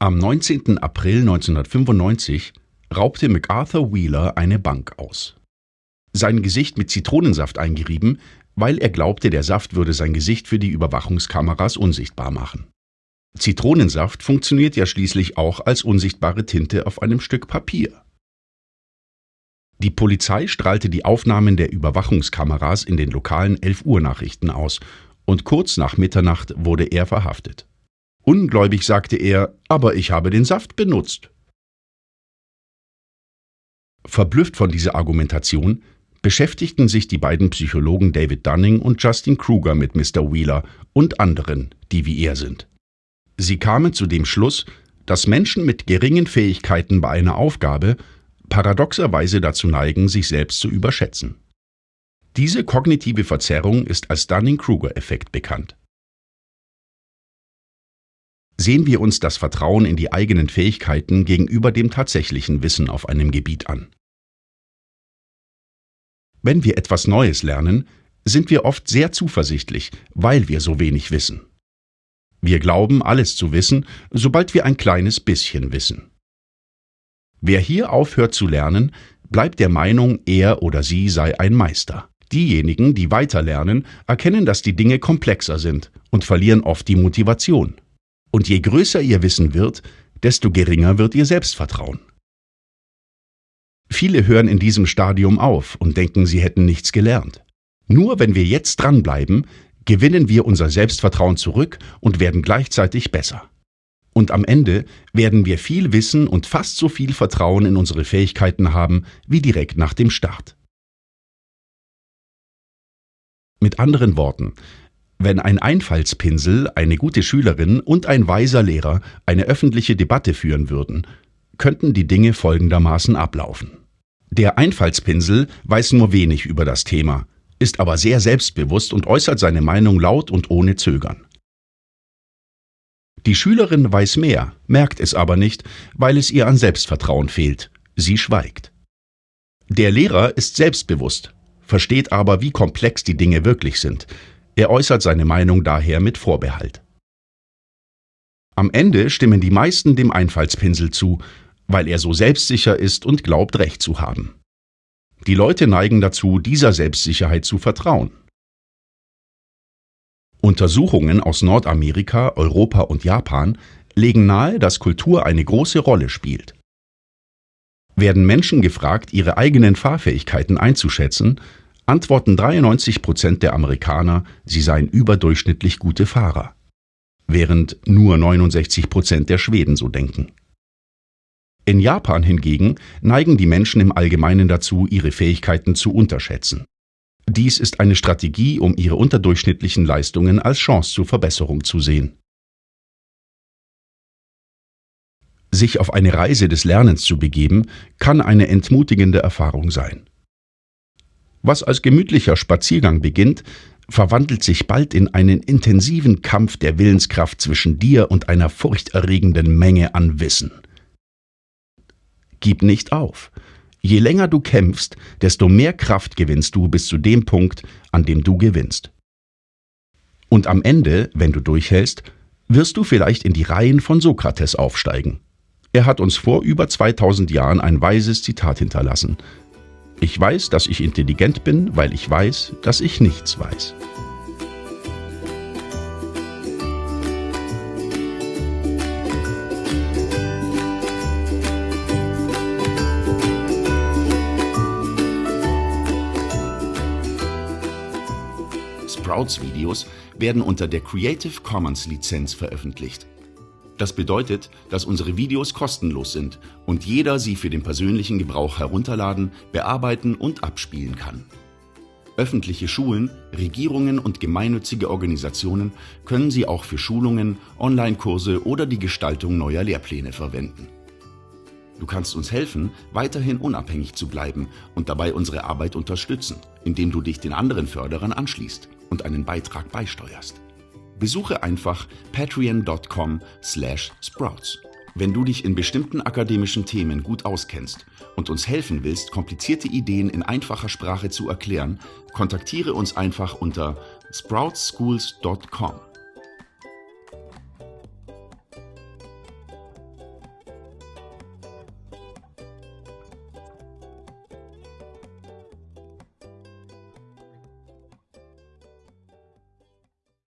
Am 19. April 1995 raubte MacArthur Wheeler eine Bank aus. Sein Gesicht mit Zitronensaft eingerieben, weil er glaubte, der Saft würde sein Gesicht für die Überwachungskameras unsichtbar machen. Zitronensaft funktioniert ja schließlich auch als unsichtbare Tinte auf einem Stück Papier. Die Polizei strahlte die Aufnahmen der Überwachungskameras in den lokalen 11 Uhr Nachrichten aus und kurz nach Mitternacht wurde er verhaftet. Ungläubig sagte er, aber ich habe den Saft benutzt. Verblüfft von dieser Argumentation beschäftigten sich die beiden Psychologen David Dunning und Justin Kruger mit Mr. Wheeler und anderen, die wie er sind. Sie kamen zu dem Schluss, dass Menschen mit geringen Fähigkeiten bei einer Aufgabe paradoxerweise dazu neigen, sich selbst zu überschätzen. Diese kognitive Verzerrung ist als Dunning-Kruger-Effekt bekannt. Sehen wir uns das Vertrauen in die eigenen Fähigkeiten gegenüber dem tatsächlichen Wissen auf einem Gebiet an. Wenn wir etwas Neues lernen, sind wir oft sehr zuversichtlich, weil wir so wenig wissen. Wir glauben, alles zu wissen, sobald wir ein kleines bisschen wissen. Wer hier aufhört zu lernen, bleibt der Meinung, er oder sie sei ein Meister. Diejenigen, die weiter lernen, erkennen, dass die Dinge komplexer sind und verlieren oft die Motivation. Und je größer ihr Wissen wird, desto geringer wird ihr Selbstvertrauen. Viele hören in diesem Stadium auf und denken, sie hätten nichts gelernt. Nur wenn wir jetzt dranbleiben, gewinnen wir unser Selbstvertrauen zurück und werden gleichzeitig besser. Und am Ende werden wir viel Wissen und fast so viel Vertrauen in unsere Fähigkeiten haben wie direkt nach dem Start. Mit anderen Worten, wenn ein Einfallspinsel, eine gute Schülerin und ein weiser Lehrer eine öffentliche Debatte führen würden, könnten die Dinge folgendermaßen ablaufen. Der Einfallspinsel weiß nur wenig über das Thema, ist aber sehr selbstbewusst und äußert seine Meinung laut und ohne Zögern. Die Schülerin weiß mehr, merkt es aber nicht, weil es ihr an Selbstvertrauen fehlt. Sie schweigt. Der Lehrer ist selbstbewusst, versteht aber, wie komplex die Dinge wirklich sind. Er äußert seine Meinung daher mit Vorbehalt. Am Ende stimmen die meisten dem Einfallspinsel zu, weil er so selbstsicher ist und glaubt, Recht zu haben. Die Leute neigen dazu, dieser Selbstsicherheit zu vertrauen. Untersuchungen aus Nordamerika, Europa und Japan legen nahe, dass Kultur eine große Rolle spielt. Werden Menschen gefragt, ihre eigenen Fahrfähigkeiten einzuschätzen, antworten 93 Prozent der Amerikaner, sie seien überdurchschnittlich gute Fahrer, während nur 69 Prozent der Schweden so denken. In Japan hingegen neigen die Menschen im Allgemeinen dazu, ihre Fähigkeiten zu unterschätzen. Dies ist eine Strategie, um ihre unterdurchschnittlichen Leistungen als Chance zur Verbesserung zu sehen. Sich auf eine Reise des Lernens zu begeben, kann eine entmutigende Erfahrung sein. Was als gemütlicher Spaziergang beginnt, verwandelt sich bald in einen intensiven Kampf der Willenskraft zwischen dir und einer furchterregenden Menge an Wissen. Gib nicht auf, Je länger du kämpfst, desto mehr Kraft gewinnst du bis zu dem Punkt, an dem du gewinnst. Und am Ende, wenn du durchhältst, wirst du vielleicht in die Reihen von Sokrates aufsteigen. Er hat uns vor über 2000 Jahren ein weises Zitat hinterlassen. Ich weiß, dass ich intelligent bin, weil ich weiß, dass ich nichts weiß. Sprouts-Videos werden unter der Creative Commons Lizenz veröffentlicht. Das bedeutet, dass unsere Videos kostenlos sind und jeder sie für den persönlichen Gebrauch herunterladen, bearbeiten und abspielen kann. Öffentliche Schulen, Regierungen und gemeinnützige Organisationen können sie auch für Schulungen, Online-Kurse oder die Gestaltung neuer Lehrpläne verwenden. Du kannst uns helfen, weiterhin unabhängig zu bleiben und dabei unsere Arbeit unterstützen, indem du dich den anderen Förderern anschließt und einen Beitrag beisteuerst. Besuche einfach patreon.com slash sprouts. Wenn du dich in bestimmten akademischen Themen gut auskennst und uns helfen willst, komplizierte Ideen in einfacher Sprache zu erklären, kontaktiere uns einfach unter sproutschools.com.